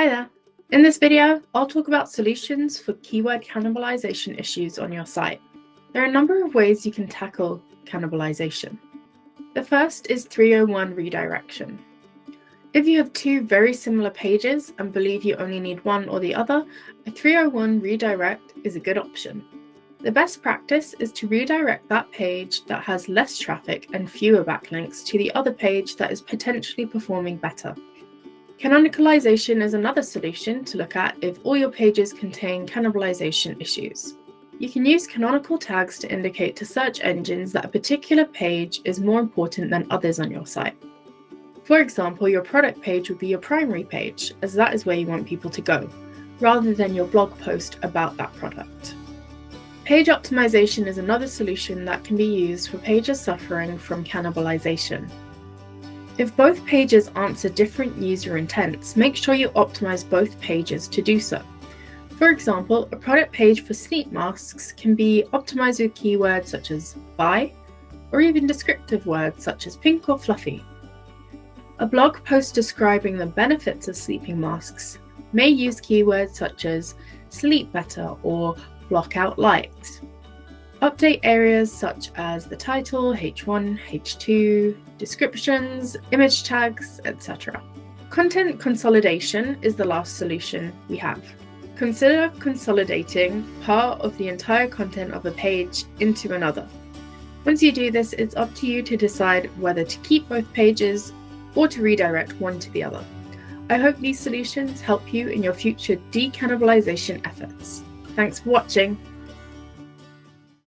Hi there. In this video, I'll talk about solutions for keyword cannibalization issues on your site. There are a number of ways you can tackle cannibalization. The first is 301 redirection. If you have two very similar pages and believe you only need one or the other, a 301 redirect is a good option. The best practice is to redirect that page that has less traffic and fewer backlinks to the other page that is potentially performing better. Canonicalization is another solution to look at if all your pages contain cannibalization issues. You can use canonical tags to indicate to search engines that a particular page is more important than others on your site. For example, your product page would be your primary page, as that is where you want people to go, rather than your blog post about that product. Page optimization is another solution that can be used for pages suffering from cannibalization. If both pages answer different user intents, make sure you optimize both pages to do so. For example, a product page for sleep masks can be optimized with keywords such as buy, or even descriptive words such as pink or fluffy. A blog post describing the benefits of sleeping masks may use keywords such as sleep better or block out light. Update areas such as the title, H1, H2, descriptions, image tags, etc. Content consolidation is the last solution we have. Consider consolidating part of the entire content of a page into another. Once you do this, it's up to you to decide whether to keep both pages or to redirect one to the other. I hope these solutions help you in your future decannibalization efforts. Thanks for watching.